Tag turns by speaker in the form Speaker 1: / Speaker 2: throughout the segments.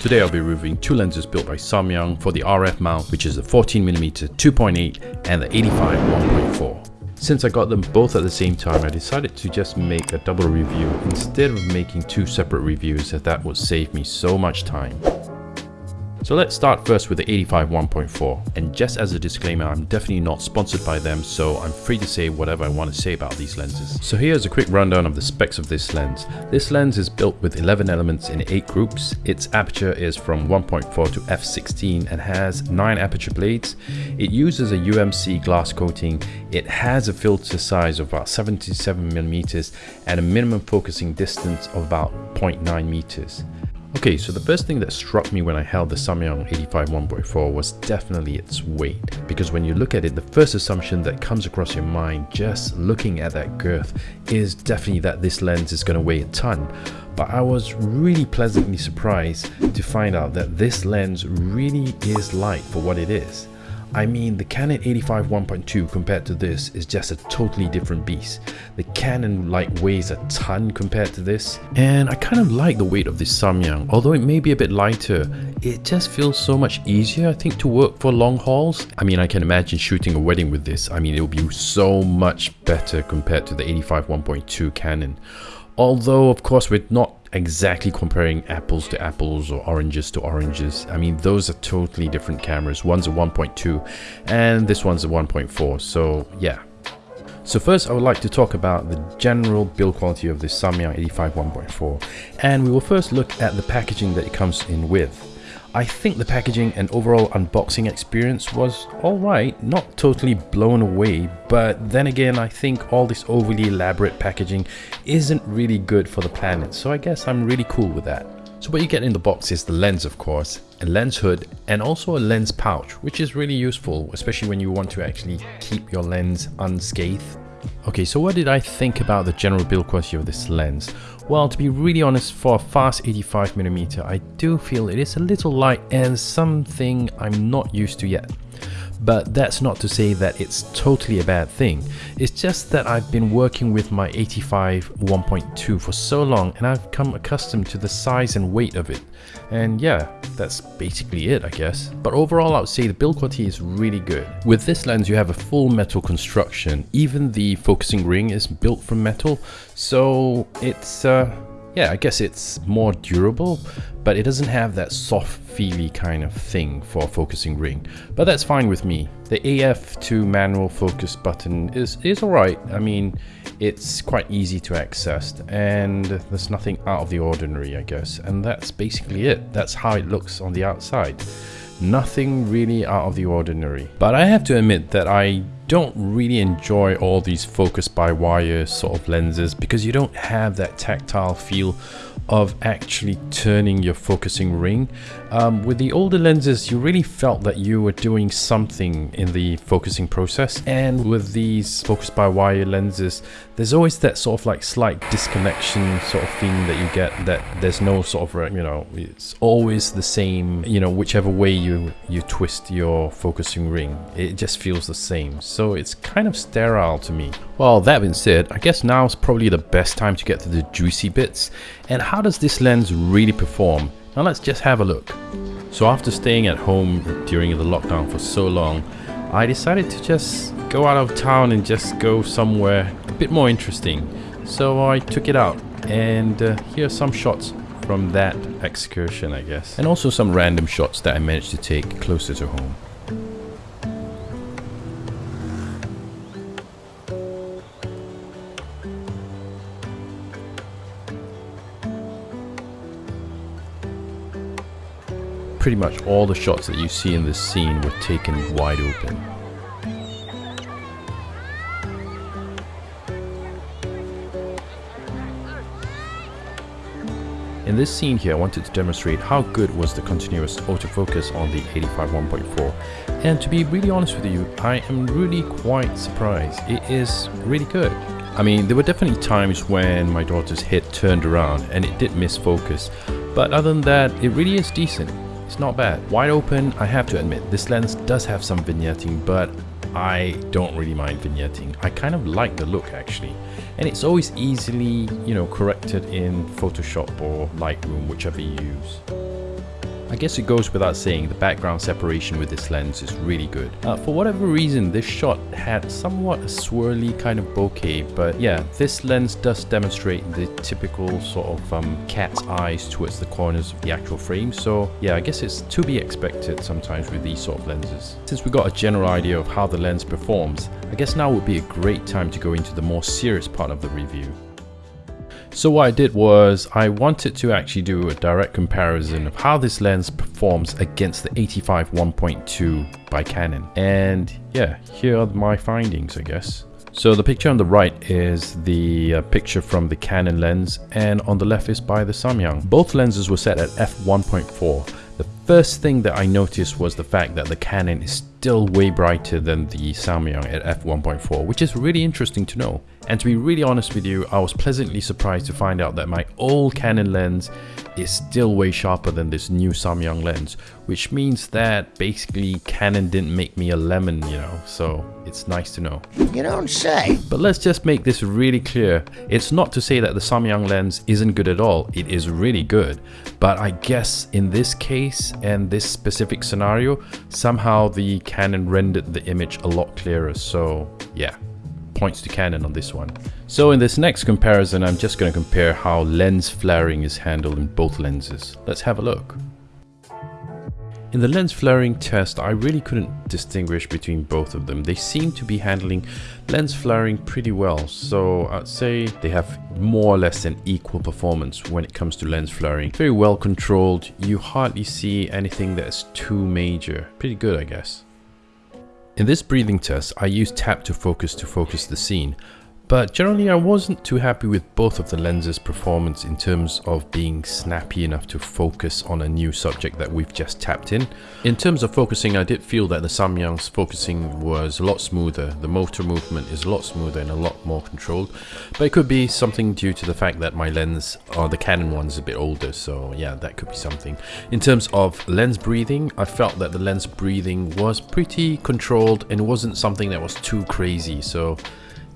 Speaker 1: Today I'll be reviewing two lenses built by Samyang for the RF mount which is the 14mm 2.8 and the 85 1.4. Since I got them both at the same time, I decided to just make a double review instead of making two separate reviews as that would save me so much time. So let's start first with the 85 1.4 and just as a disclaimer I'm definitely not sponsored by them so I'm free to say whatever I want to say about these lenses. So here's a quick rundown of the specs of this lens. This lens is built with 11 elements in 8 groups. Its aperture is from 1.4 to f16 and has 9 aperture blades. It uses a UMC glass coating. It has a filter size of about 77mm and a minimum focusing distance of about 0.9 meters. Okay, so the first thing that struck me when I held the Samyang 85 1.4 was definitely its weight. Because when you look at it, the first assumption that comes across your mind just looking at that girth is definitely that this lens is going to weigh a ton. But I was really pleasantly surprised to find out that this lens really is light for what it is. I mean, the Canon 85 1.2 compared to this is just a totally different beast. The Canon light weighs a ton compared to this, and I kind of like the weight of this Samyang. Although it may be a bit lighter, it just feels so much easier, I think, to work for long hauls. I mean, I can imagine shooting a wedding with this. I mean, it will be so much better compared to the 85 1.2 Canon. Although, of course, we're not exactly comparing apples to apples or oranges to oranges. I mean, those are totally different cameras. One's a 1.2 and this one's a 1.4. So yeah. So first I would like to talk about the general build quality of the Samyang 85 1.4 and we will first look at the packaging that it comes in with. I think the packaging and overall unboxing experience was alright, not totally blown away, but then again I think all this overly elaborate packaging isn't really good for the planet, so I guess I'm really cool with that. So what you get in the box is the lens of course, a lens hood and also a lens pouch which is really useful especially when you want to actually keep your lens unscathed. Okay, so what did I think about the general build quality of this lens? Well, to be really honest, for a fast 85mm, I do feel it is a little light and something I'm not used to yet. But that's not to say that it's totally a bad thing. It's just that I've been working with my 85 1.2 for so long and I've come accustomed to the size and weight of it. And yeah, that's basically it I guess. But overall I would say the build quality is really good. With this lens you have a full metal construction. Even the focusing ring is built from metal. So it's uh, yeah, I guess it's more durable, but it doesn't have that soft feely kind of thing for a focusing ring. But that's fine with me. The AF to manual focus button is, is alright. I mean, it's quite easy to access and there's nothing out of the ordinary, I guess. And that's basically it. That's how it looks on the outside. Nothing really out of the ordinary. But I have to admit that I don't really enjoy all these focus by wire sort of lenses because you don't have that tactile feel of actually turning your focusing ring. Um, with the older lenses, you really felt that you were doing something in the focusing process. And with these focus by wire lenses, there's always that sort of like slight disconnection sort of feeling that you get that there's no sort of, you know, it's always the same, you know, whichever way you, you twist your focusing ring, it just feels the same. So it's kind of sterile to me. Well, that being said, I guess now is probably the best time to get to the juicy bits. And how does this lens really perform? Now let's just have a look. So after staying at home during the lockdown for so long, I decided to just go out of town and just go somewhere a bit more interesting. So I took it out and uh, here are some shots from that excursion I guess. And also some random shots that I managed to take closer to home. Pretty much all the shots that you see in this scene were taken wide open. In this scene here, I wanted to demonstrate how good was the continuous autofocus on the 85 1.4 and to be really honest with you, I am really quite surprised. It is really good. I mean, there were definitely times when my daughter's head turned around and it did miss focus, but other than that, it really is decent. It's not bad. Wide open, I have to admit, this lens does have some vignetting, but I don't really mind vignetting. I kind of like the look actually. And it's always easily, you know, corrected in Photoshop or Lightroom, whichever you use. I guess it goes without saying the background separation with this lens is really good. Uh, for whatever reason, this shot had somewhat a swirly kind of bokeh, but yeah, this lens does demonstrate the typical sort of um, cat's eyes towards the corners of the actual frame, so yeah, I guess it's to be expected sometimes with these sort of lenses. Since we got a general idea of how the lens performs, I guess now would be a great time to go into the more serious part of the review. So what I did was I wanted to actually do a direct comparison of how this lens performs against the 85 1.2 by Canon. And yeah, here are my findings, I guess. So the picture on the right is the uh, picture from the Canon lens and on the left is by the Samyang. Both lenses were set at f1.4. The first thing that I noticed was the fact that the Canon is still way brighter than the Samyang at f1.4, which is really interesting to know. And to be really honest with you, I was pleasantly surprised to find out that my old Canon lens is still way sharper than this new Samyang lens, which means that basically Canon didn't make me a lemon, you know, so it's nice to know.
Speaker 2: You don't say.
Speaker 1: But let's just make this really clear. It's not to say that the Samyang lens isn't good at all, it is really good. But I guess in this case and this specific scenario, somehow the Canon rendered the image a lot clearer, so yeah points to Canon on this one. So in this next comparison, I'm just going to compare how lens flaring is handled in both lenses. Let's have a look. In the lens flaring test, I really couldn't distinguish between both of them. They seem to be handling lens flaring pretty well, so I'd say they have more or less an equal performance when it comes to lens flaring. Very well controlled, you hardly see anything that's too major. Pretty good, I guess. In this breathing test, I use tap to focus to focus the scene, but generally I wasn't too happy with both of the lenses performance in terms of being snappy enough to focus on a new subject that we've just tapped in. In terms of focusing, I did feel that the Samyang's focusing was a lot smoother, the motor movement is a lot smoother and a lot more controlled, but it could be something due to the fact that my lens, or the Canon one is a bit older, so yeah, that could be something. In terms of lens breathing, I felt that the lens breathing was pretty controlled and wasn't something that was too crazy, so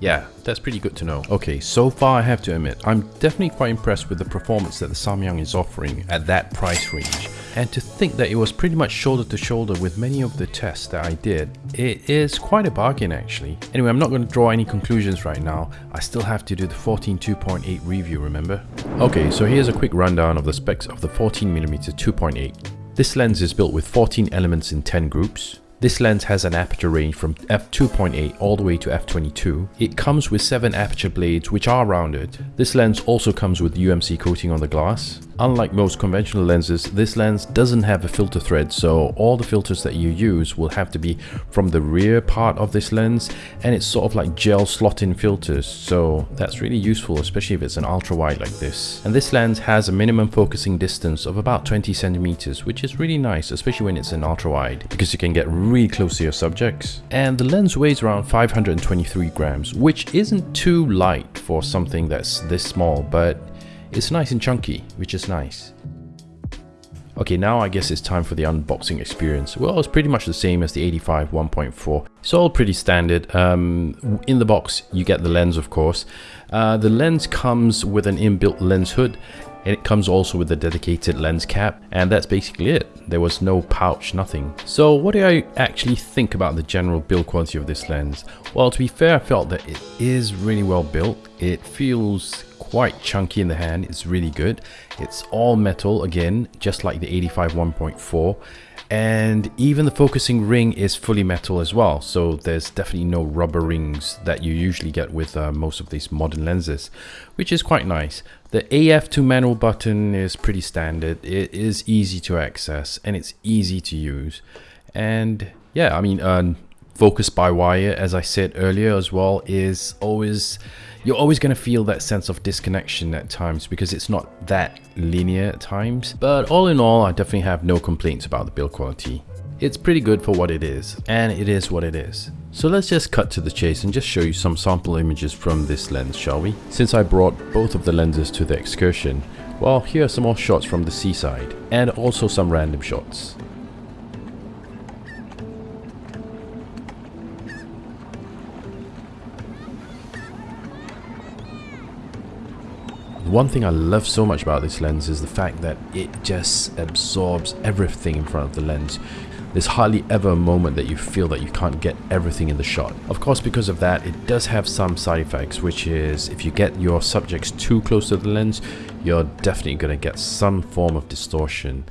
Speaker 1: yeah, that's pretty good to know. Okay, so far I have to admit, I'm definitely quite impressed with the performance that the Samyang is offering at that price range. And to think that it was pretty much shoulder to shoulder with many of the tests that I did, it is quite a bargain actually. Anyway, I'm not going to draw any conclusions right now. I still have to do the 14 2.8 review, remember? Okay, so here's a quick rundown of the specs of the 14mm 2.8. This lens is built with 14 elements in 10 groups. This lens has an aperture range from f2.8 all the way to f22. It comes with 7 aperture blades which are rounded. This lens also comes with UMC coating on the glass. Unlike most conventional lenses, this lens doesn't have a filter thread, so all the filters that you use will have to be from the rear part of this lens, and it's sort of like gel slot-in filters, so that's really useful, especially if it's an ultra-wide like this. And this lens has a minimum focusing distance of about 20 centimeters, which is really nice, especially when it's an ultra-wide, because you can get really close to your subjects. And the lens weighs around 523 grams, which isn't too light for something that's this small, but it's nice and chunky, which is nice. Okay, now I guess it's time for the unboxing experience. Well, it's pretty much the same as the 85 1.4. It's all pretty standard. Um, in the box, you get the lens, of course. Uh, the lens comes with an inbuilt lens hood and it comes also with a dedicated lens cap and that's basically it. There was no pouch, nothing. So what do I actually think about the general build quality of this lens? Well, to be fair, I felt that it is really well built. It feels quite chunky in the hand. It's really good. It's all metal again, just like the 85 1.4 and even the focusing ring is fully metal as well. So there's definitely no rubber rings that you usually get with uh, most of these modern lenses which is quite nice. The AF2 manual button is pretty standard. It is easy to access and it's easy to use. And yeah I mean uh, focus by wire as I said earlier as well is always you're always going to feel that sense of disconnection at times because it's not that linear at times. But all in all, I definitely have no complaints about the build quality. It's pretty good for what it is, and it is what it is. So let's just cut to the chase and just show you some sample images from this lens, shall we? Since I brought both of the lenses to the excursion, well, here are some more shots from the seaside, and also some random shots. One thing I love so much about this lens is the fact that it just absorbs everything in front of the lens. There's hardly ever a moment that you feel that you can't get everything in the shot. Of course, because of that, it does have some side effects, which is if you get your subjects too close to the lens, you're definitely going to get some form of distortion.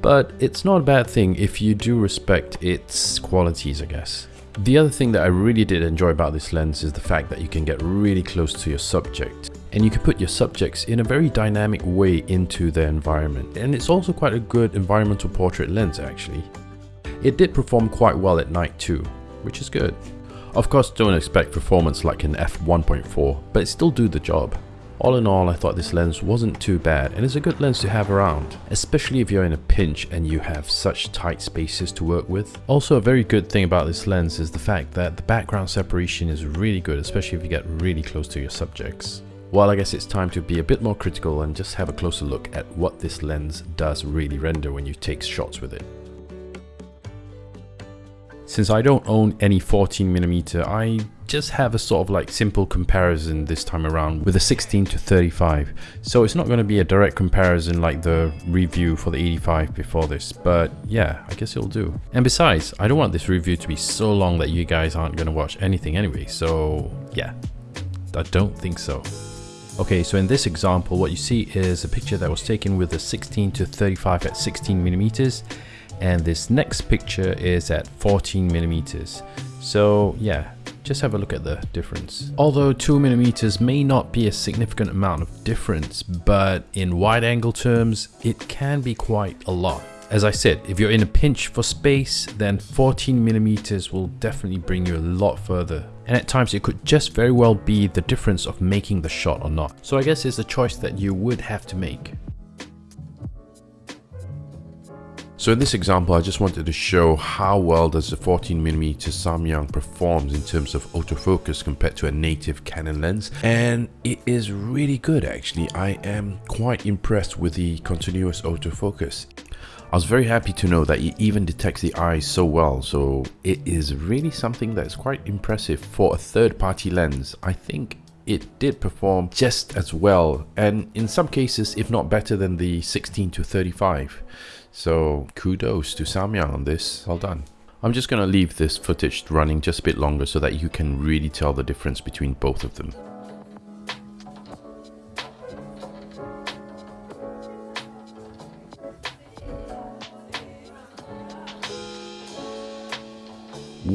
Speaker 1: But it's not a bad thing if you do respect its qualities, I guess. The other thing that I really did enjoy about this lens is the fact that you can get really close to your subject and you can put your subjects in a very dynamic way into their environment and it's also quite a good environmental portrait lens actually. It did perform quite well at night too, which is good. Of course don't expect performance like an f1.4, but it still do the job. All in all, I thought this lens wasn't too bad and it's a good lens to have around, especially if you're in a pinch and you have such tight spaces to work with. Also a very good thing about this lens is the fact that the background separation is really good, especially if you get really close to your subjects. Well, I guess it's time to be a bit more critical and just have a closer look at what this lens does really render when you take shots with it. Since I don't own any 14mm, I just have a sort of like simple comparison this time around with a 16 to 35. So it's not going to be a direct comparison like the review for the 85 before this, but yeah, I guess it'll do. And besides, I don't want this review to be so long that you guys aren't going to watch anything anyway, so yeah, I don't think so. Okay, so in this example, what you see is a picture that was taken with a 16 to 35 at 16 millimeters and this next picture is at 14 millimeters. So yeah, just have a look at the difference. Although 2 millimeters may not be a significant amount of difference, but in wide angle terms, it can be quite a lot. As I said, if you're in a pinch for space, then 14 millimeters will definitely bring you a lot further. And at times it could just very well be the difference of making the shot or not. So I guess it's a choice that you would have to make. So in this example, I just wanted to show how well does the 14mm Samyang performs in terms of autofocus compared to a native Canon lens. And it is really good actually. I am quite impressed with the continuous autofocus. I was very happy to know that it even detects the eyes so well, so it is really something that is quite impressive for a third-party lens. I think it did perform just as well and in some cases if not better than the 16 to 35 so kudos to Samyang on this, well done. I'm just going to leave this footage running just a bit longer so that you can really tell the difference between both of them.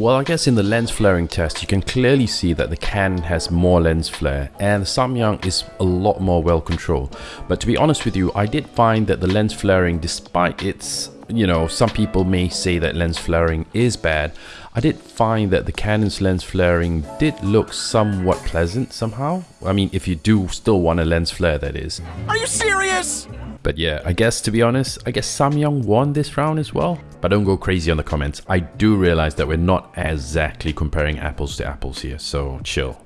Speaker 1: Well, I guess in the lens flaring test, you can clearly see that the Canon has more lens flare and the Samyang is a lot more well controlled. But to be honest with you, I did find that the lens flaring, despite its, you know, some people may say that lens flaring is bad, I did find that the Canon's lens flaring did look somewhat pleasant somehow. I mean, if you do still want a lens flare, that is.
Speaker 2: Are you serious?
Speaker 1: But yeah, I guess to be honest, I guess Samyang won this round as well. But don't go crazy on the comments. I do realize that we're not exactly comparing apples to apples here, so chill.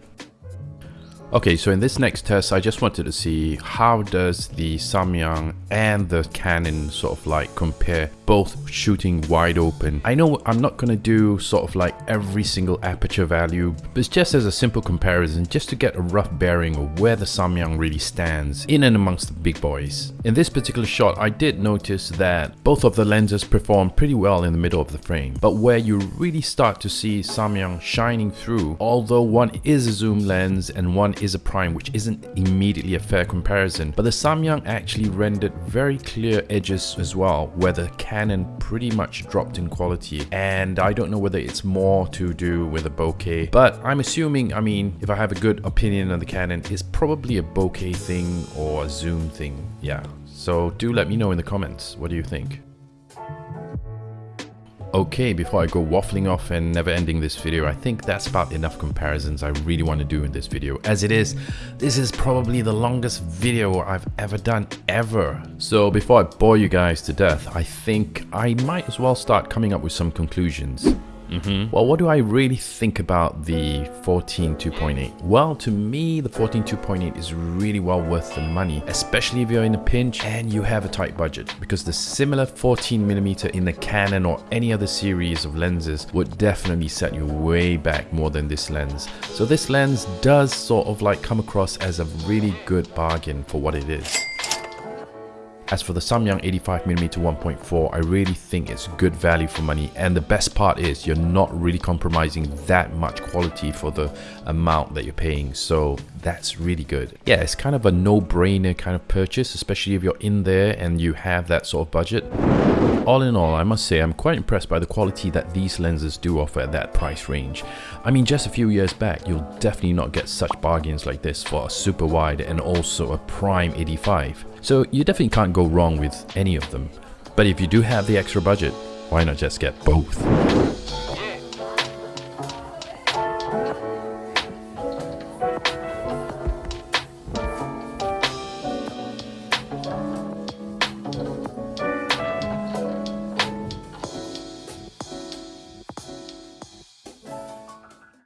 Speaker 1: Okay, so in this next test, I just wanted to see how does the Samyang and the Canon sort of like compare both shooting wide open. I know I'm not going to do sort of like every single aperture value, but it's just as a simple comparison just to get a rough bearing of where the Samyang really stands in and amongst the big boys. In this particular shot, I did notice that both of the lenses perform pretty well in the middle of the frame, but where you really start to see Samyang shining through, although one is a zoom lens and one is a prime, which isn't immediately a fair comparison, but the Samyang actually rendered very clear edges as well, where the Canon pretty much dropped in quality. And I don't know whether it's more to do with a bokeh, but I'm assuming, I mean, if I have a good opinion on the Canon, it's probably a bokeh thing or a zoom thing. Yeah. So do let me know in the comments. What do you think? Okay, before I go waffling off and never ending this video, I think that's about enough comparisons I really want to do in this video. As it is, this is probably the longest video I've ever done ever. So before I bore you guys to death, I think I might as well start coming up with some conclusions. Mm-hmm. Well, what do I really think about the 14 2.8? Well, to me, the 14 2.8 is really well worth the money, especially if you're in a pinch and you have a tight budget, because the similar 14mm in the Canon or any other series of lenses would definitely set you way back more than this lens. So this lens does sort of like come across as a really good bargain for what it is. As for the Samyang 85mm 1.4, I really think it's good value for money and the best part is you're not really compromising that much quality for the amount that you're paying so that's really good. Yeah, it's kind of a no-brainer kind of purchase especially if you're in there and you have that sort of budget. All in all, I must say I'm quite impressed by the quality that these lenses do offer at that price range. I mean just a few years back you'll definitely not get such bargains like this for a super wide and also a prime 85. So you definitely can't go wrong with any of them. But if you do have the extra budget, why not just get both?